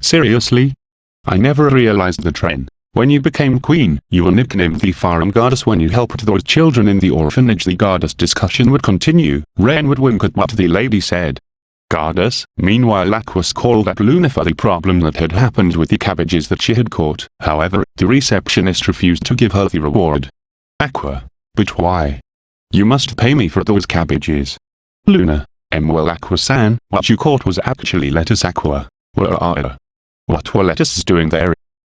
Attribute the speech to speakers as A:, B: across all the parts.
A: Seriously? I never realized the trend. When you became queen, you were nicknamed the Farm Goddess when you helped those children in the orphanage. The goddess discussion would continue. Ren would wink at what the lady said. Goddess, meanwhile Aqua's called up Luna for the problem that had happened with the cabbages that she had caught. However, the receptionist refused to give her the reward. Aqua. But why? You must pay me for those cabbages. Luna. M. Well Aqua-san, what you caught was actually lettuce Aqua. Where are What were lettuces doing there?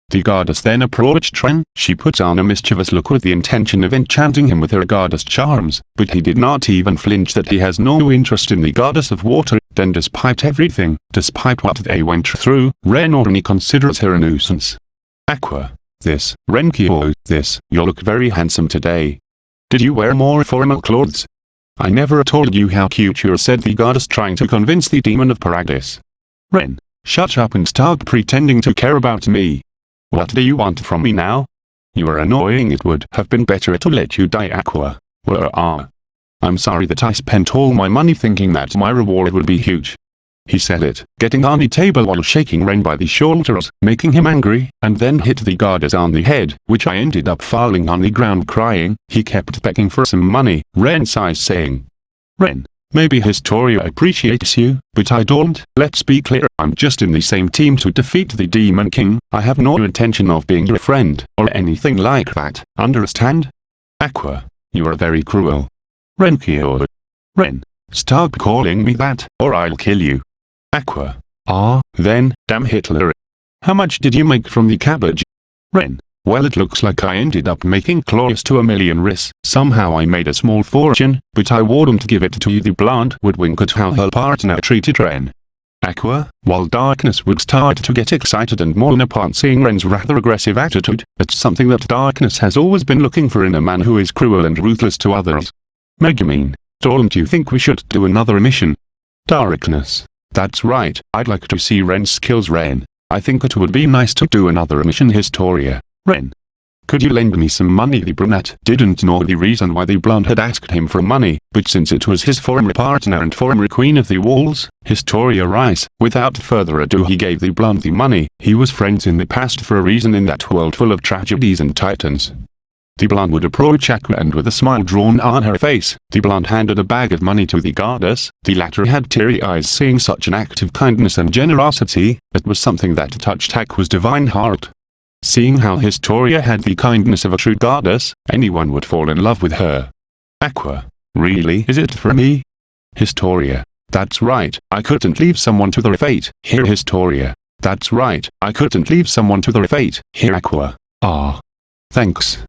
A: The goddess then approached Ren. She puts on a mischievous look with the intention of enchanting him with her goddess charms, but he did not even flinch that he has no interest in the goddess of water. Then despite everything, despite what they went through, Ren only considers her a nuisance. Aqua. This, Renkyo, this, you look very handsome today. Did you wear more formal clothes? I never told you how cute you're said the goddess trying to convince the demon of Paradise. Ren, shut up and stop pretending to care about me. What do you want from me now? You are annoying it would have been better to let you die Aqua. Are? I'm sorry that I spent all my money thinking that my reward would be huge. He said it, getting on the table while shaking Ren by the shoulders, making him angry, and then hit the goddess on the head, which I ended up falling on the ground crying. He kept begging for some money, Ren sighs saying. Ren, Maybe Historia appreciates you, but I don't. Let's be clear, I'm just in the same team to defeat the Demon King. I have no intention of being your friend, or anything like that, understand? Aqua, you are very cruel. Renkyo. Ren, stop calling me that, or I'll kill you. Aqua. Ah, then, damn Hitler. How much did you make from the cabbage? Ren, well it looks like I ended up making close to a million ris. Somehow I made a small fortune, but I wouldn't give it to you the blonde would wink at how her partner treated Ren. Aqua, while Darkness would start to get excited and mourn upon seeing Ren's rather aggressive attitude, it's something that Darkness has always been looking for in a man who is cruel and ruthless to others. Megumin, don't you think we should do another mission? Darkness. That's right, I'd like to see Ren skills Ren. I think it would be nice to do another mission Historia. Ren. Could you lend me some money? The brunette didn't know the reason why the blonde had asked him for money, but since it was his former partner and former queen of the walls, Historia Reiss, without further ado he gave the blonde the money. He was friends in the past for a reason in that world full of tragedies and titans. The blonde would approach Aqua and with a smile drawn on her face, the blonde handed a bag of money to the goddess. The latter had teary eyes seeing such an act of kindness and generosity, it was something that touched Aqua's divine heart. Seeing how Historia had the kindness of a true goddess, anyone would fall in love with her. Aqua. Really is it for me? Historia. That's right, I couldn't leave someone to their fate. Here Historia. That's right, I couldn't leave someone to their fate. Here Aqua. Ah. Thanks.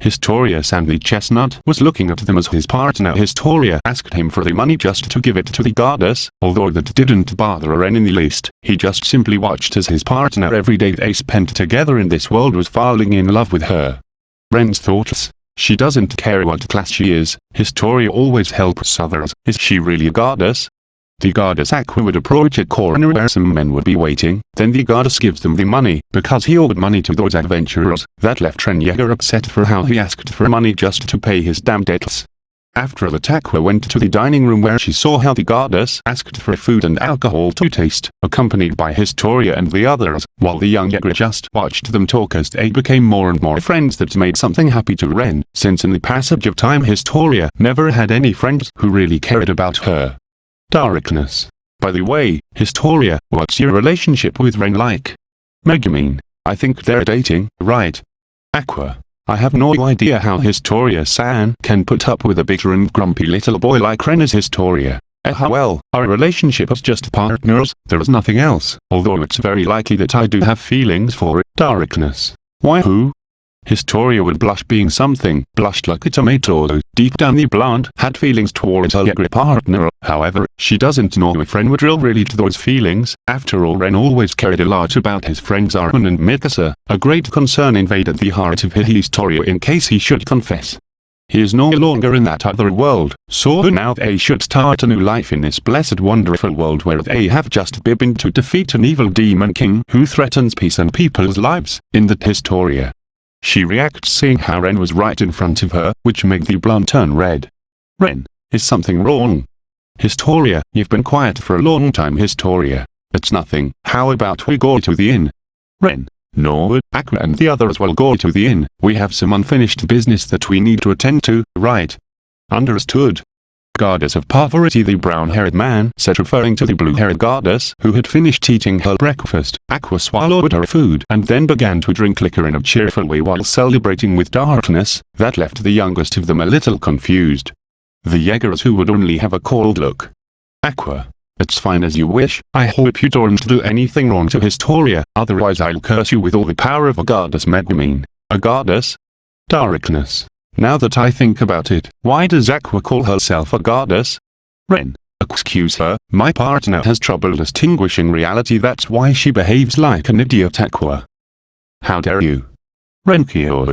A: Historia the Chestnut was looking at them as his partner Historia asked him for the money just to give it to the goddess, although that didn't bother Ren in the least, he just simply watched as his partner every day they spent together in this world was falling in love with her. Ren's thoughts. She doesn't care what class she is, Historia always helps others, is she really a goddess? The goddess Aqua would approach a corner where some men would be waiting, then the goddess gives them the money, because he owed money to those adventurers, that left Ren Yeager upset for how he asked for money just to pay his damn debts. After that Aqua went to the dining room where she saw how the goddess asked for food and alcohol to taste, accompanied by Historia and the others, while the young Yeager just watched them talk as they became more and more friends that made something happy to Ren, since in the passage of time Historia never had any friends who really cared about her. Darkness. By the way, Historia, what's your relationship with Ren like? Megumin. I think they're dating, right? Aqua. I have no idea how Historia-san can put up with a bitter and grumpy little boy like Ren as Historia. Eh well, our relationship is just partners, there is nothing else, although it's very likely that I do have feelings for it. Darkness. Why who? Historia would blush being something, blushed like a tomato. Deep down the blonde had feelings towards her younger partner, however, she doesn't know if Ren would really to those feelings. After all Ren always cared a lot about his friends Armin and Mikasa. A great concern invaded the heart of Historia in case he should confess. He is no longer in that other world, so now they should start a new life in this blessed wonderful world where they have just been to defeat an evil demon king who threatens peace and people's lives, in the Historia. She reacts seeing how Ren was right in front of her, which made the blonde turn red. Ren, is something wrong? Historia, you've been quiet for a long time Historia. it's nothing. How about we go to the inn? Ren. Norwood, Aqua and the others will go to the inn. We have some unfinished business that we need to attend to, right? Understood. Goddess of Poverty the brown-haired man said referring to the blue-haired goddess who had finished eating her breakfast. Aqua swallowed her food and then began to drink liquor in a cheerful way while celebrating with darkness, that left the youngest of them a little confused. The Jaegers who would only have a cold look. Aqua, it's fine as you wish, I hope you don't do anything wrong to Historia, otherwise I'll curse you with all the power of a goddess Megumin. A goddess? Darkness. Now that I think about it, why does Aqua call herself a goddess? Ren. Excuse her, my partner has trouble distinguishing reality that's why she behaves like an idiot Aqua. How dare you? Renkyo.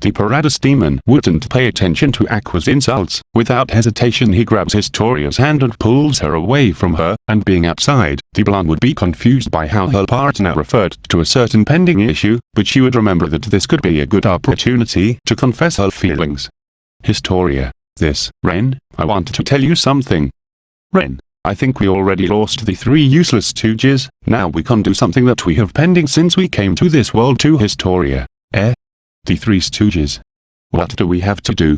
A: The Paradis demon wouldn't pay attention to Aqua's insults. Without hesitation he grabs Historia's hand and pulls her away from her, and being outside, the blonde would be confused by how her partner referred to a certain pending issue, but she would remember that this could be a good opportunity to confess her feelings. Historia. This, Ren, I wanted to tell you something. Ren. I think we already lost the three useless stooges, now we can do something that we have pending since we came to this world to Historia. Eh? The Three Stooges. What do we have to do?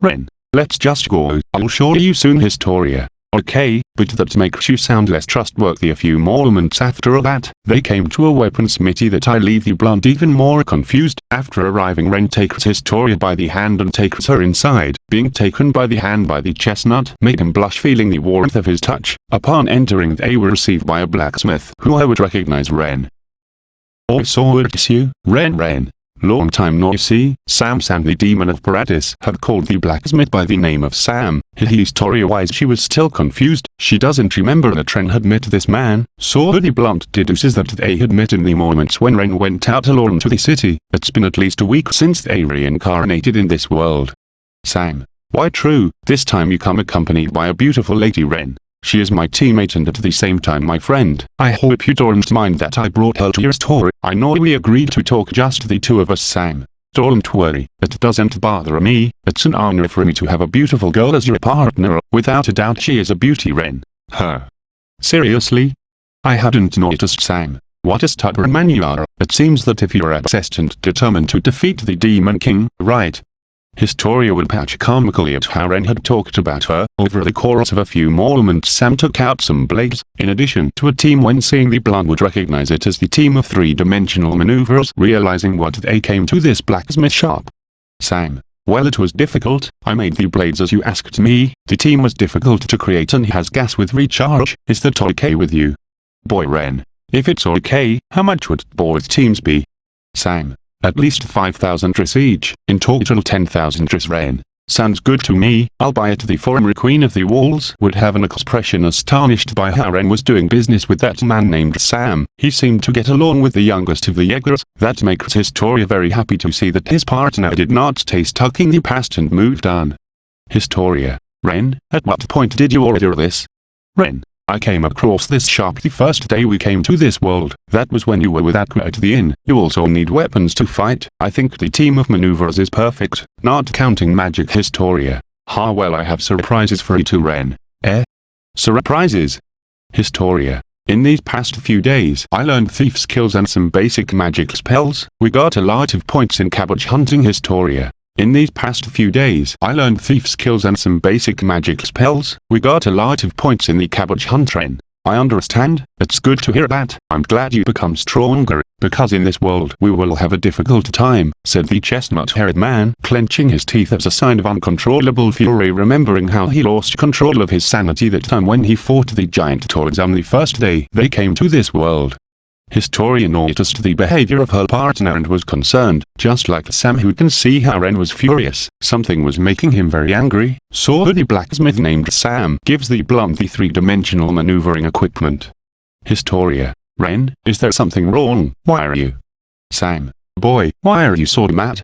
A: Ren, let's just go. I'll show you soon Historia. Okay, but that makes you sound less trustworthy a few moments after that, they came to a weaponsmithy that I leave the blonde even more confused. After arriving Ren takes Historia by the hand and takes her inside. Being taken by the hand by the chestnut made him blush feeling the warmth of his touch. Upon entering they were received by a blacksmith who I would recognize Ren. Oh, also it's you, Ren Ren. Long time no see, Sam Sam the demon of Paradis had called the blacksmith by the name of Sam. Historia-wise she was still confused, she doesn't remember that Ren had met this man, so the blunt deduces that they had met in the moments when Ren went out alone to the city. It's been at least a week since they reincarnated in this world. Sam. Why true, this time you come accompanied by a beautiful lady Ren. She is my teammate and at the same time my friend. I hope you don't mind that I brought her to your store. I know we agreed to talk just the two of us Sam. Don't worry, it doesn't bother me, it's an honor for me to have a beautiful girl as your partner, without a doubt she is a beauty Ren. Her. Seriously? I hadn't noticed Sam. What a stubborn man you are. It seems that if you're obsessed and determined to defeat the Demon King, right, Historia would patch comically at how Ren had talked about her. Over the course of a few moments Sam took out some blades, in addition to a team when seeing the blonde would recognize it as the team of three-dimensional maneuvers realizing what they came to this blacksmith shop. Sam. Well it was difficult, I made the blades as you asked me, the team was difficult to create and has gas with recharge, is that okay with you? Boy Ren. If it's okay, how much would both teams be? Sam. At least 5,000 tris each, in total 10,000 tris rain. Sounds good to me, I'll buy it the former queen of the walls would have an expression astonished by how Ren was doing business with that man named Sam. He seemed to get along with the youngest of the Jaegers, that makes Historia very happy to see that his partner did not stay stuck in the past and moved on. Historia. Ren, at what point did you order this? Ren. I came across this shop the first day we came to this world. That was when you were with Aqua at the inn. You also need weapons to fight. I think the team of maneuvers is perfect, not counting magic Historia. Ha well I have surprises for you too Ren. Eh? Surprises? Historia. In these past few days I learned thief skills and some basic magic spells. We got a lot of points in cabbage hunting Historia. In these past few days I learned thief skills and some basic magic spells, we got a lot of points in the cabbage hunt train. I understand, it's good to hear that, I'm glad you become stronger, because in this world we will have a difficult time, said the chestnut-haired man, clenching his teeth as a sign of uncontrollable fury remembering how he lost control of his sanity that time when he fought the giant toads on the first day they came to this world. Historia noticed the behavior of her partner and was concerned, just like Sam who can see how Ren was furious. Something was making him very angry, so the blacksmith named Sam gives the blonde the three-dimensional maneuvering equipment. Historia. Ren, is there something wrong? Why are you? Sam. Boy, why are you so mad?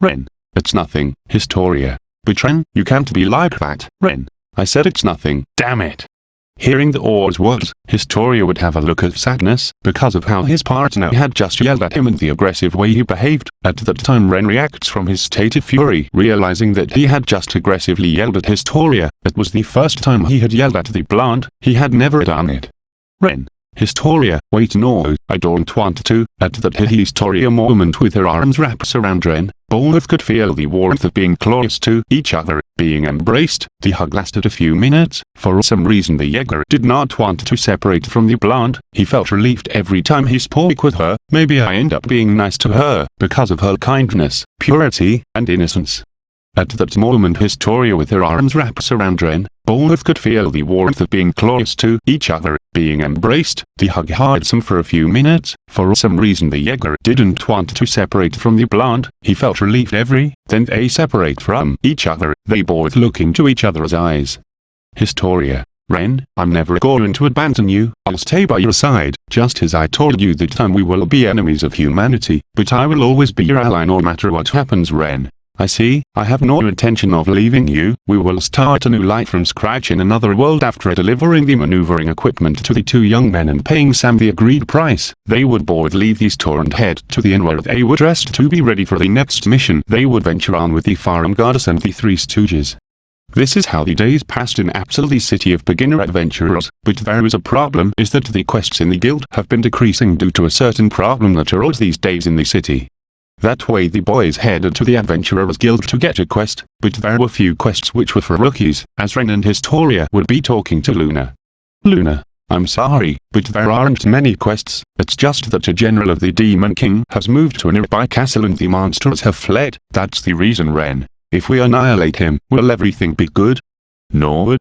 A: Ren. It's nothing. Historia. But Ren, you can't be like that. Ren. I said it's nothing. Damn it. Hearing the oars words, Historia would have a look of sadness, because of how his partner had just yelled at him and the aggressive way he behaved. At that time Ren reacts from his state of fury, realizing that he had just aggressively yelled at Historia. It was the first time he had yelled at the blonde, he had never done it. Ren. Historia, wait no, I don't want to. At that Historia moment with her arms wrapped around Ren, both could feel the warmth of being close to each other, being embraced. The hug lasted a few minutes. For some reason the Jaeger did not want to separate from the blonde. He felt relieved every time he spoke with her. Maybe I end up being nice to her, because of her kindness, purity, and innocence. At that moment Historia with her arms wrapped around Ren, both could feel the warmth of being close to each other, being embraced. The hug hides them for a few minutes. For some reason the Jaeger didn't want to separate from the blonde. He felt relieved every, then they separate from each other. They both look into each other's eyes. Historia. Ren, I'm never going to abandon you, I'll stay by your side, just as I told you that time we will be enemies of humanity, but I will always be your ally no matter what happens Ren. I see, I have no intention of leaving you, we will start a new life from scratch in another world after delivering the maneuvering equipment to the two young men and paying Sam the agreed price. They would board leave the store and head to the inn where they were dressed to be ready for the next mission. They would venture on with the farm goddess and the three stooges. This is how the days passed in Axel City of beginner adventurers, but there is a problem is that the quests in the guild have been decreasing due to a certain problem that arose these days in the city. That way the boys headed to the Adventurers Guild to get a quest, but there were few quests which were for rookies, as Ren and Historia would be talking to Luna. Luna, I'm sorry, but there aren't many quests, it's just that a general of the Demon King has moved to a nearby castle and the monsters have fled, that's the reason Ren. If we annihilate him, will everything be good? No.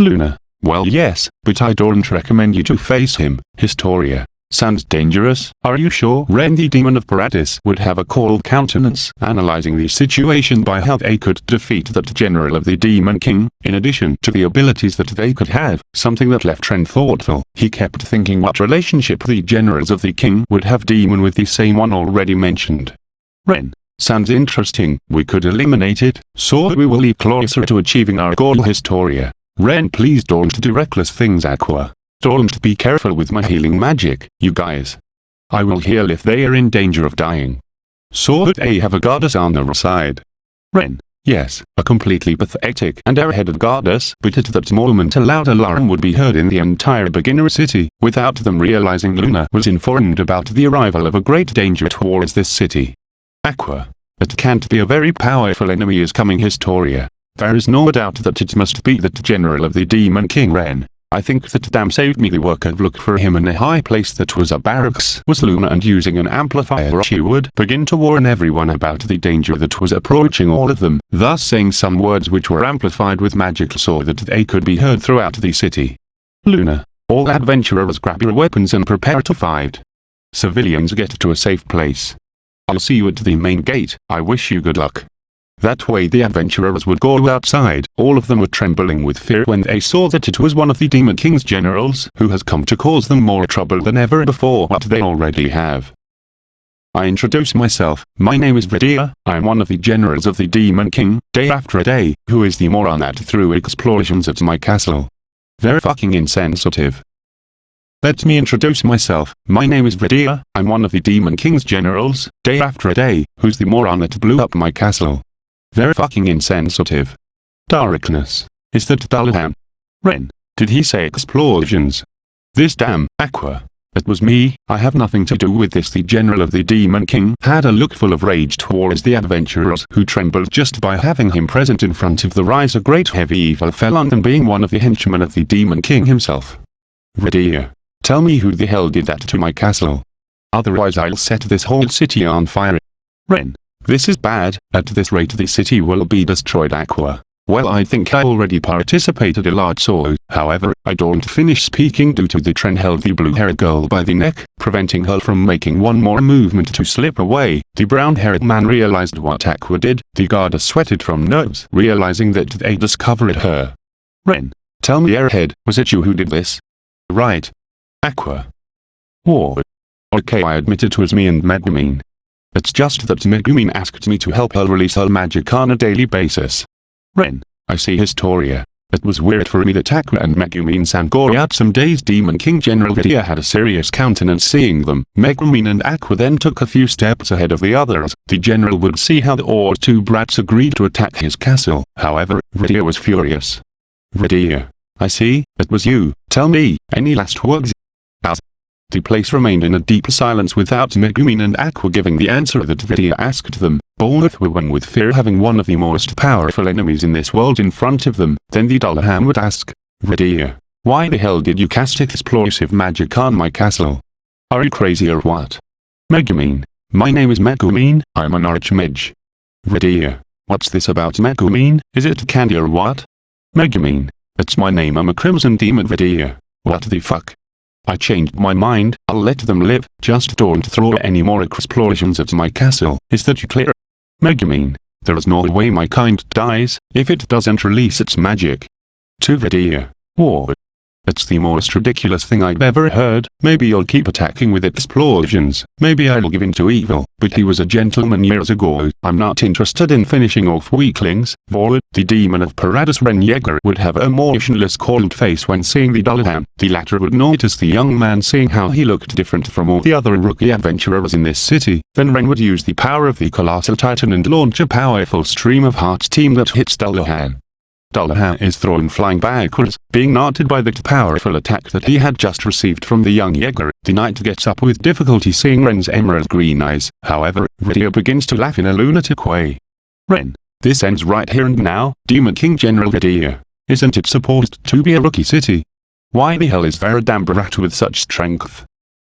A: Luna, well yes, but I don't recommend you to face him, Historia. Sounds dangerous. Are you sure Ren the Demon of Paradis would have a cold countenance analyzing the situation by how they could defeat that general of the Demon King, in addition to the abilities that they could have, something that left Ren thoughtful. He kept thinking what relationship the generals of the king would have demon with the same one already mentioned. Ren. Sounds interesting, we could eliminate it, so we will be closer to achieving our goal Historia. Ren please don't do reckless things Aqua. Don't be careful with my healing magic, you guys. I will heal if they are in danger of dying. So that they have a goddess on their side. Ren. Yes, a completely pathetic and airheaded goddess, but at that moment a loud alarm would be heard in the entire beginner city, without them realizing Luna was informed about the arrival of a great danger towards this city. Aqua. It can't be a very powerful enemy is coming Historia. There is no doubt that it must be that general of the Demon King Ren. I think that damn saved me the work of look for him in a high place that was a barracks was Luna and using an amplifier she would begin to warn everyone about the danger that was approaching all of them, thus saying some words which were amplified with magic so that they could be heard throughout the city. Luna, all adventurers grab your weapons and prepare to fight. Civilians get to a safe place. I'll see you at the main gate, I wish you good luck. That way the adventurers would go outside. All of them were trembling with fear when they saw that it was one of the Demon King's generals who has come to cause them more trouble than ever before what they already have. I introduce myself, my name is Verdia, I am one of the generals of the Demon King, day after day, who is the moron that threw explosions at my castle. Very fucking insensitive. Let me introduce myself, my name is Verdia, I'm one of the Demon King's generals, day after day, who's the moron that blew up my castle. Very fucking insensitive. Darkness. Is that Dullahan? Ren. Did he say explosions? This damn, Aqua. It was me, I have nothing to do with this the general of the Demon King had a look full of rage towards the adventurers who trembled just by having him present in front of the rise a great heavy evil fell on them being one of the henchmen of the Demon King himself. Verdia. Tell me who the hell did that to my castle. Otherwise I'll set this whole city on fire. Ren. This is bad, at this rate the city will be destroyed Aqua. Well I think I already participated a lot so, however, I don't finish speaking due to the Tren held the blue-haired girl by the neck, preventing her from making one more movement to slip away. The brown-haired man realized what Aqua did, the guard sweated from nerves, realizing that they discovered her. Ren, tell me airhead, was it you who did this? Right. Aqua. War. Okay I admit it was me and Megumin. It's just that Megumin asked me to help her release her magic on a daily basis. Ren, I see Historia. It was weird for me that Aqua and Megumin san go out some days Demon King General Verdia had a serious countenance seeing them. Megumin and Aqua then took a few steps ahead of the others. The general would see how the or two brats agreed to attack his castle. However, Verdia was furious. Verdia. I see, it was you. Tell me, any last words? The place remained in a deep silence without Megumin and Aqua giving the answer that Verdia asked them. Both were one with fear having one of the most powerful enemies in this world in front of them. Then the Dullahan would ask, Verdia, why the hell did you cast explosive magic on my castle? Are you crazy or what? Megumin, my name is Megumin, I'm an archmage. Verdia, what's this about Megumin, is it candy or what? Megumin, it's my name I'm a crimson demon Verdia, what the fuck? I changed my mind, I'll let them live, just don't throw any more explosions at my castle, is that you clear? Megumin, there is no way my kind dies, if it doesn't release its magic. To Verdia, war. It's the most ridiculous thing I've ever heard, maybe you'll keep attacking with explosions, maybe I'll give in to evil, but he was a gentleman years ago, I'm not interested in finishing off weaklings, Vor, the demon of Paradis Ren Yeager would have a motionless cold face when seeing the Dullahan, the latter would notice the young man seeing how he looked different from all the other rookie adventurers in this city, then Ren would use the power of the colossal titan and launch a powerful stream of hearts team that hits Dullahan. Dullahan is thrown flying backwards, being knotted by the powerful attack that he had just received from the young Jaeger. The knight gets up with difficulty seeing Ren's emerald green eyes, however, Verdia begins to laugh in a lunatic way. Ren, this ends right here and now, Demon King General Verdia. Isn't it supposed to be a rookie city? Why the hell is brat with such strength?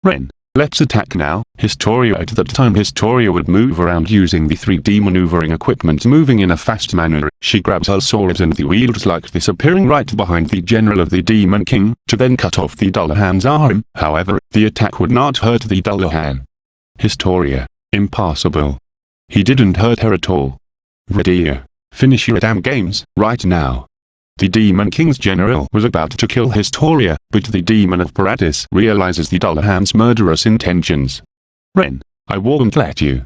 A: Ren, Let's attack now. Historia At that time Historia would move around using the 3D maneuvering equipment moving in a fast manner. She grabs her sword and the wields like this appearing right behind the general of the Demon King, to then cut off the Dullahan's arm. However, the attack would not hurt the Dullahan. Historia. Impossible. He didn't hurt her at all. Verdia. Finish your damn games, right now. The Demon King's general was about to kill Historia, but the Demon of Paradis realizes the Dullahan's murderous intentions. Ren, I won't let you.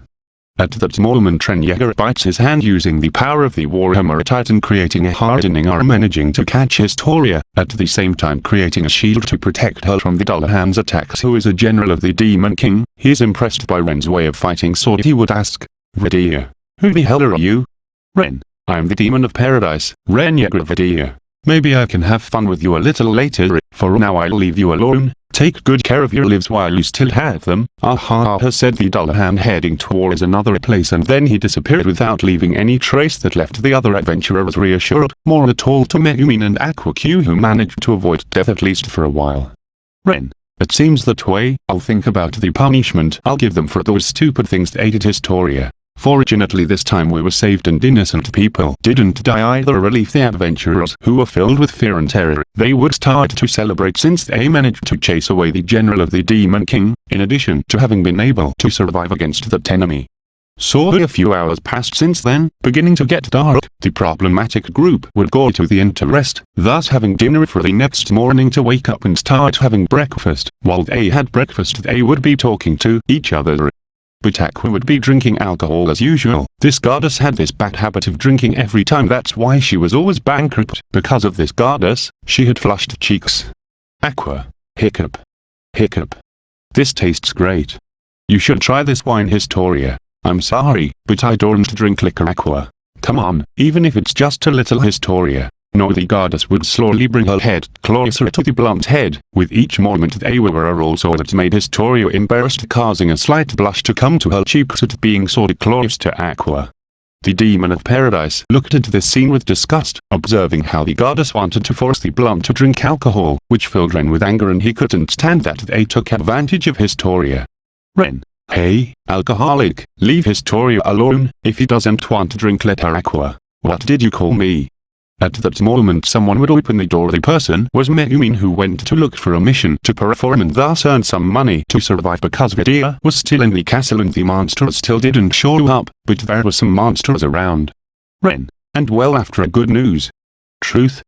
A: At that moment Trenyegar bites his hand using the power of the Warhammer Titan creating a hardening arm managing to catch Historia, at the same time creating a shield to protect her from the Dullahan's attacks who is a general of the Demon King, he is impressed by Ren's way of fighting so he would ask, Verdia, who the hell are you? Ren, I'm the demon of paradise, Renyagravidia. Maybe I can have fun with you a little later, for now I'll leave you alone, take good care of your lives while you still have them. Aha ha said the Dullahan heading towards another place and then he disappeared without leaving any trace that left the other adventurers reassured, more at all to Megumin and Aqua Q who managed to avoid death at least for a while. Ren. It seems that way, I'll think about the punishment I'll give them for those stupid things they aided Historia. Fortunately this time we were saved and innocent people didn't die either relief the adventurers who were filled with fear and terror. They would start to celebrate since they managed to chase away the general of the Demon King, in addition to having been able to survive against that enemy. So a few hours passed since then, beginning to get dark, the problematic group would go to the inn to rest, thus having dinner for the next morning to wake up and start having breakfast. While they had breakfast they would be talking to each other but Aqua would be drinking alcohol as usual. This goddess had this bad habit of drinking every time that's why she was always bankrupt. Because of this goddess, she had flushed cheeks. Aqua. Hiccup. Hiccup. This tastes great. You should try this wine Historia. I'm sorry, but I don't drink liquor aqua. Come on, even if it's just a little Historia. No the goddess would slowly bring her head closer to the blunt head, with each moment they were also that made Historia embarrassed causing a slight blush to come to her cheeks at being so close to Aqua. The demon of paradise looked at this scene with disgust, observing how the goddess wanted to force the blunt to drink alcohol, which filled Ren with anger and he couldn't stand that they took advantage of Historia. Ren, hey, alcoholic, leave Historia alone, if he doesn't want to drink let her aqua. What did you call me? At that moment someone would open the door the person was Megumin who went to look for a mission to perform and thus earn some money to survive because Verdia was still in the castle and the monsters still didn't show up, but there were some monsters around. Ren. And well after a good news. Truth?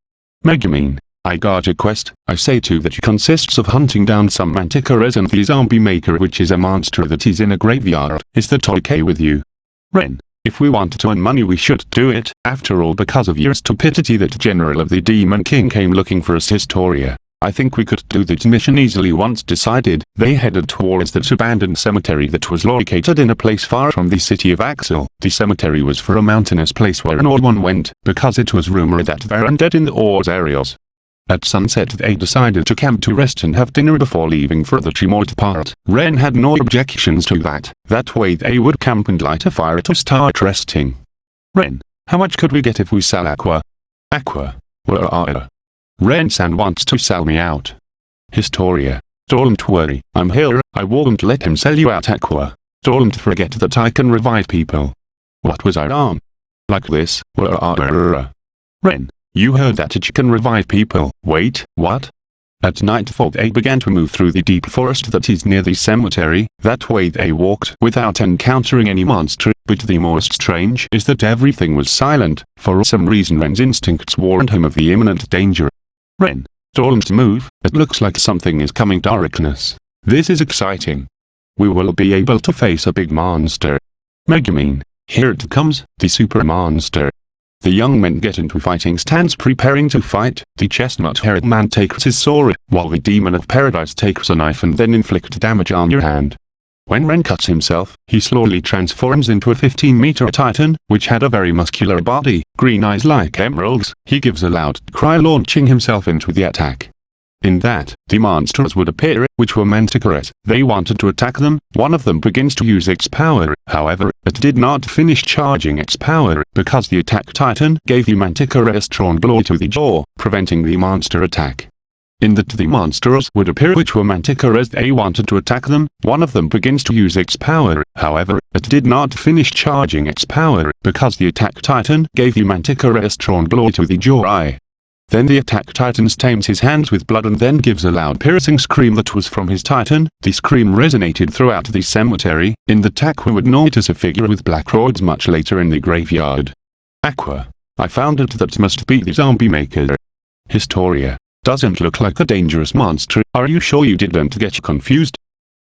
A: Megumin. I got a quest, I say to that consists of hunting down some manticoras and the zombie maker which is a monster that is in a graveyard. Is that okay with you? Ren. If we want to earn money we should do it, after all because of your stupidity that General of the Demon King came looking for us Historia. I think we could do that mission easily once decided, they headed towards that abandoned cemetery that was located in a place far from the city of Axel. The cemetery was for a mountainous place where an no one went, because it was rumored that there are undead in the ores areas. At sunset they decided to camp to rest and have dinner before leaving for the Tremort part. Ren had no objections to that, that way they would camp and light a fire to start resting. Ren, how much could we get if we sell Aqua? Aqua, where are? Ren-san wants to sell me out. Historia, don't worry, I'm here, I won't let him sell you out Aqua. Don't forget that I can revive people. What was I on? Like this? Ren, you heard that it can revive people. Wait, what? At nightfall they began to move through the deep forest that is near the cemetery, that way they walked without encountering any monster, but the most strange is that everything was silent, for some reason Ren's instincts warned him of the imminent danger. Ren, don't move, it looks like something is coming darkness. This is exciting. We will be able to face a big monster. Megumin, here it comes, the super monster. The young men get into fighting stance preparing to fight, the chestnut-haired man takes his sword, while the demon of paradise takes a knife and then inflict damage on your hand. When Ren cuts himself, he slowly transforms into a 15-meter titan, which had a very muscular body, green eyes like emeralds, he gives a loud cry launching himself into the attack. In that, the monsters would appear, which were Manticores. They wanted to attack them, one of them begins to use its power, however, it did not finish charging its power, because the attack titan gave the Manticore a strong blow to the jaw, preventing the monster attack. In that the monsters would appear which were Manticores they wanted to attack them, one of them begins to use its power, however, it did not finish charging its power, because the attack titan gave the Manticore a strong blow to the jaw. Then the attack titan stains his hands with blood and then gives a loud piercing scream that was from his titan. The scream resonated throughout the cemetery. In the attack we would notice a figure with black robes much later in the graveyard. Aqua. I found it that must be the zombie maker. Historia. Doesn't look like a dangerous monster. Are you sure you didn't get confused?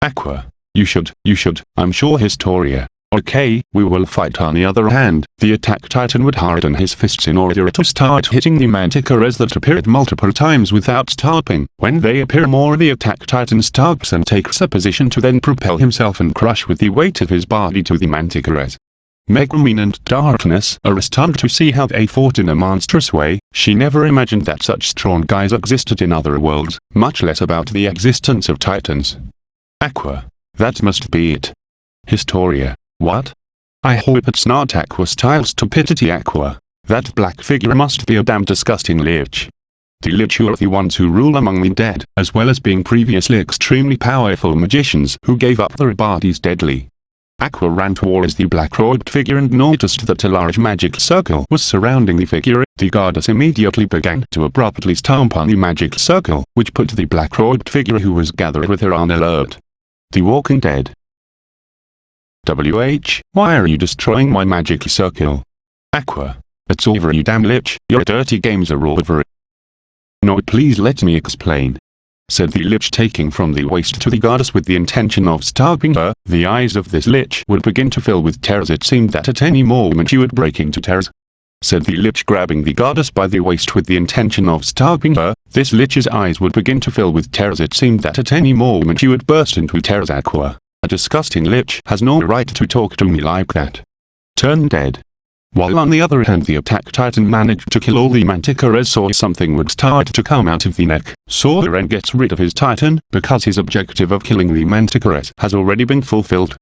A: Aqua. You should, you should, I'm sure Historia. Okay, we will fight on the other hand, the attack titan would harden his fists in order to start hitting the manticores that appeared multiple times without stopping. When they appear more the attack titan stops and takes a position to then propel himself and crush with the weight of his body to the manticores. Megumin and Darkness are stunned to see how they fought in a monstrous way, she never imagined that such strong guys existed in other worlds, much less about the existence of titans. Aqua. That must be it. Historia. What? I hope it's not Aqua style stupidity Aqua. That black figure must be a damn disgusting lich. The lich are the ones who rule among the dead, as well as being previously extremely powerful magicians who gave up their bodies deadly. Aqua ran towards the black-robed figure and noticed that a large magic circle was surrounding the figure. The goddess immediately began to abruptly stomp on the magic circle, which put the black-robed figure who was gathered with her on alert. The Walking Dead WH, why are you destroying my magic circle? Aqua. It's over you damn lich, your dirty games are over. No please let me explain. Said the lich taking from the waist to the goddess with the intention of stopping her, the eyes of this lich would begin to fill with tears it seemed that at any moment she would break into tears. Said the lich grabbing the goddess by the waist with the intention of stopping her, this lich's eyes would begin to fill with tears it seemed that at any moment she would burst into tears aqua. A disgusting lich has no right to talk to me like that. Turn dead. While on the other hand the attack titan managed to kill all the manticores saw something would start to come out of the neck. Soren gets rid of his titan, because his objective of killing the manticores has already been fulfilled.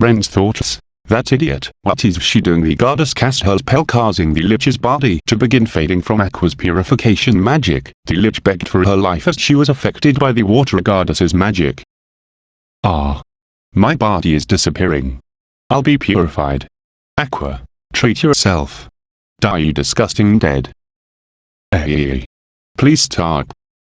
A: Ren's thoughts. That idiot, what is she doing? The goddess cast her spell causing the lich's body to begin fading from Aqua's purification magic. The lich begged for her life as she was affected by the water goddess's magic. Ah, my body is disappearing. I'll be purified. Aqua. Treat yourself. Die you disgusting dead. Hey. Please stop.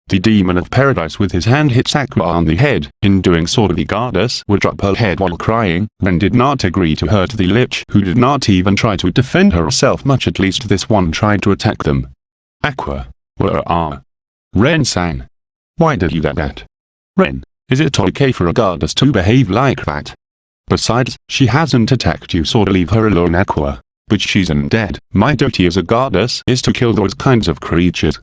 A: The demon of paradise with his hand hits Aqua on the head. In doing so the goddess would drop her head while crying, and did not agree to hurt the lich who did not even try to defend herself much at least this one tried to attack them. Aqua. Where are? Ren sang. Why did you do that? Ren. Is it okay for a goddess to behave like that? Besides, she hasn't attacked you so leave her alone Aqua. But she's undead. My duty as a goddess is to kill those kinds of creatures.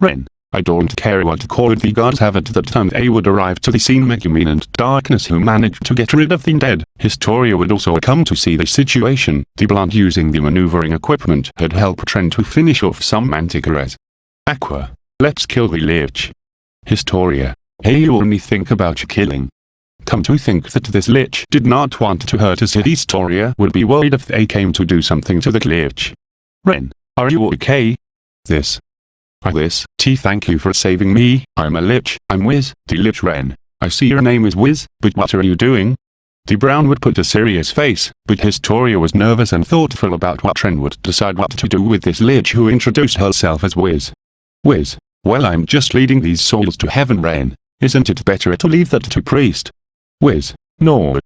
A: Ren. I don't care what code the gods have at the time they would arrive to the scene Megumin and Darkness who managed to get rid of the dead. Historia would also come to see the situation. The blonde using the maneuvering equipment had helped Tren to finish off some manticores. Aqua. let's kill the lich. Historia. Hey you only think about killing. Come to think that this lich did not want to hurt us Historia would be worried if they came to do something to the lich. Ren, are you okay? This. I this, T thank you for saving me, I'm a lich, I'm Wiz, the lich Ren. I see your name is Wiz, but what are you doing? The Brown would put a serious face, but Historia was nervous and thoughtful about what Ren would decide what to do with this lich who introduced herself as Wiz. Wiz, well I'm just leading these souls to heaven Ren, isn't it better to leave that to priest? Wiz, no.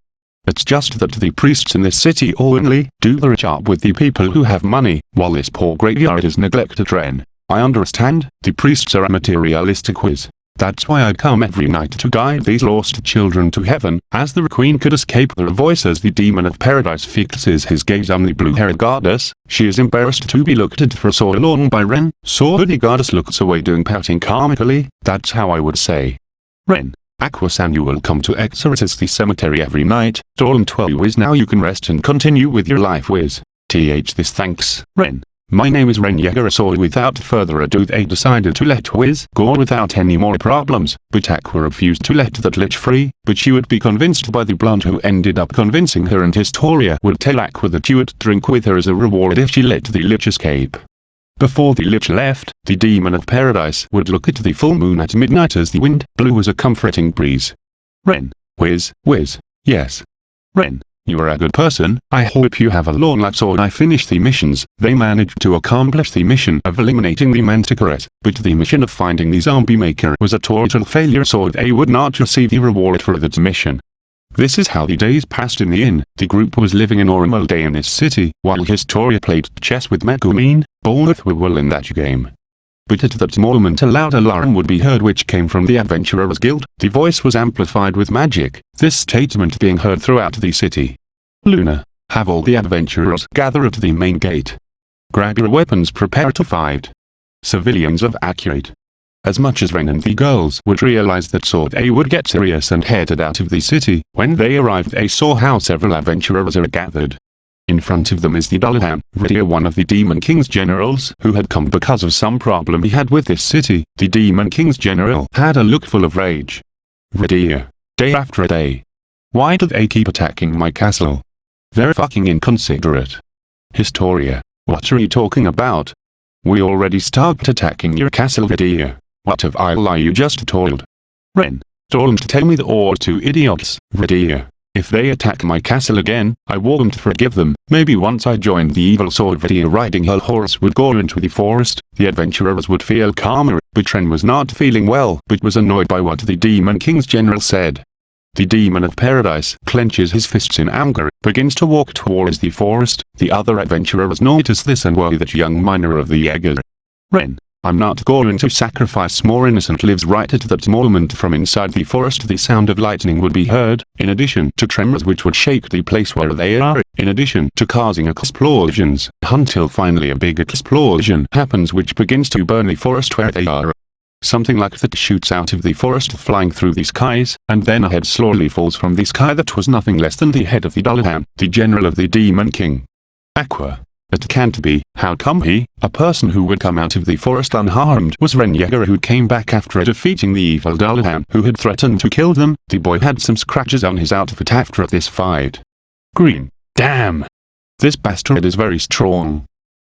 A: It's just that the priests in this city only do the job with the people who have money, while this poor graveyard is neglected Ren. I understand, the priests are a materialistic Wiz. That's why I come every night to guide these lost children to heaven, as the queen could escape their voice as the demon of paradise fixes his gaze on the blue-haired goddess, she is embarrassed to be looked at for so long by Ren, so the goddess looks away doing pouting comically, that's how I would say. Ren, Aquasan you will come to exorcise the cemetery every night, Dawn 12 is now you can rest and continue with your life Wiz. Th this thanks, Ren. My name is Ren Yeager without further ado they decided to let Wiz go without any more problems, but Aqua refused to let that lich free, but she would be convinced by the blonde who ended up convincing her and Historia would tell Aqua that she would drink with her as a reward if she let the lich escape. Before the lich left, the demon of paradise would look at the full moon at midnight as the wind blew as a comforting breeze. Ren, Wiz, Wiz, yes. Ren, you are a good person, I hope you have a long life so I finish the missions. They managed to accomplish the mission of eliminating the Manticoret, but the mission of finding the zombie maker was a total failure so they would not receive the reward for that mission. This is how the days passed in the inn. The group was living a normal in this city, while Historia played chess with Megumin, both were well in that game. But at that moment a loud alarm would be heard which came from the Adventurers Guild. The voice was amplified with magic, this statement being heard throughout the city. Luna, have all the adventurers gather at the main gate. Grab your weapons prepare to fight. Civilians of accurate. As much as Ren and the girls would realize that so they would get serious and headed out of the city, when they arrived they saw how several adventurers are gathered. In front of them is the Dullahan, Rydia one of the Demon King's generals who had come because of some problem he had with this city. The Demon King's general had a look full of rage. Rydia. Day after day. Why do they keep attacking my castle? They're fucking inconsiderate. Historia. What are you talking about? We already started attacking your castle Rydia. What have I lie you just told? Ren. Don't tell me the or two idiots, Rydia. If they attack my castle again, I won't forgive them. Maybe once I joined the evil sword video riding her horse would go into the forest, the adventurers would feel calmer, but Ren was not feeling well, but was annoyed by what the Demon King's general said. The Demon of Paradise clenches his fists in anger, begins to walk towards the forest, the other adventurers notice this and worry that young miner of the Jaeger. Ren, I'm not going to sacrifice more innocent lives right at that moment from inside the forest the sound of lightning would be heard, in addition to tremors which would shake the place where they are, in addition to causing explosions, until finally a big explosion happens which begins to burn the forest where they are. Something like that shoots out of the forest flying through the skies, and then a head slowly falls from the sky that was nothing less than the head of the Dullahan, the general of the Demon King. Aqua. It can't be, how come he, a person who would come out of the forest unharmed was Ren who came back after defeating the evil Dullahan who had threatened to kill them, the boy had some scratches on his outfit after this fight. Green. Damn. This bastard is very strong.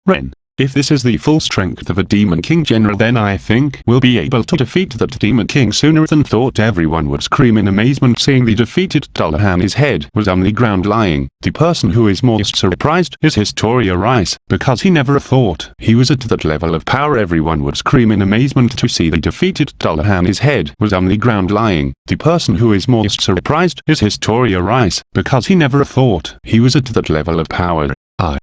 A: Ren. If this is the full strength of a Demon King General then I think we'll be able to defeat that Demon King sooner than thought everyone would scream in amazement seeing the defeated Dullahan his head was on the ground lying. The person who is most surprised is Historia Reiss, because he never thought he was at that level of power everyone would scream in amazement to see the defeated Dullahan his head was on the ground lying. The person who is most surprised is Historia Reiss, because he never thought he was at that level of power. I